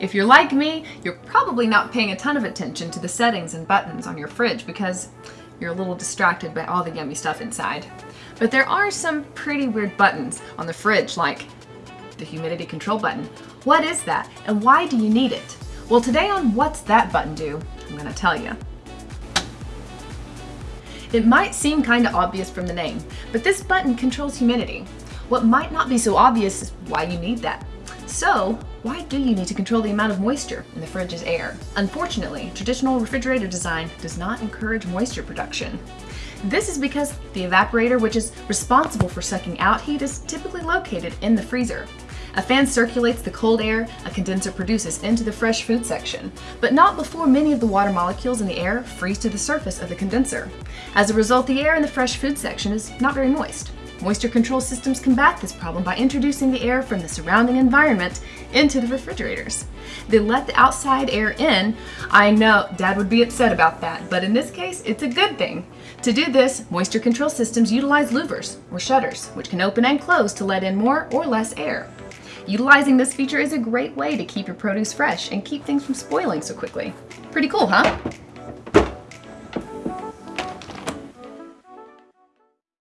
If you're like me, you're probably not paying a ton of attention to the settings and buttons on your fridge because you're a little distracted by all the yummy stuff inside. But there are some pretty weird buttons on the fridge like the humidity control button. What is that and why do you need it? Well today on What's That Button Do, I'm gonna tell you. It might seem kinda obvious from the name, but this button controls humidity. What might not be so obvious is why you need that. So, why do you need to control the amount of moisture in the fridge's air? Unfortunately, traditional refrigerator design does not encourage moisture production. This is because the evaporator, which is responsible for sucking out heat, is typically located in the freezer. A fan circulates the cold air a condenser produces into the fresh food section, but not before many of the water molecules in the air freeze to the surface of the condenser. As a result, the air in the fresh food section is not very moist. Moisture control systems combat this problem by introducing the air from the surrounding environment into the refrigerators. They let the outside air in. I know dad would be upset about that, but in this case, it's a good thing. To do this, moisture control systems utilize louvers or shutters, which can open and close to let in more or less air. Utilizing this feature is a great way to keep your produce fresh and keep things from spoiling so quickly. Pretty cool, huh?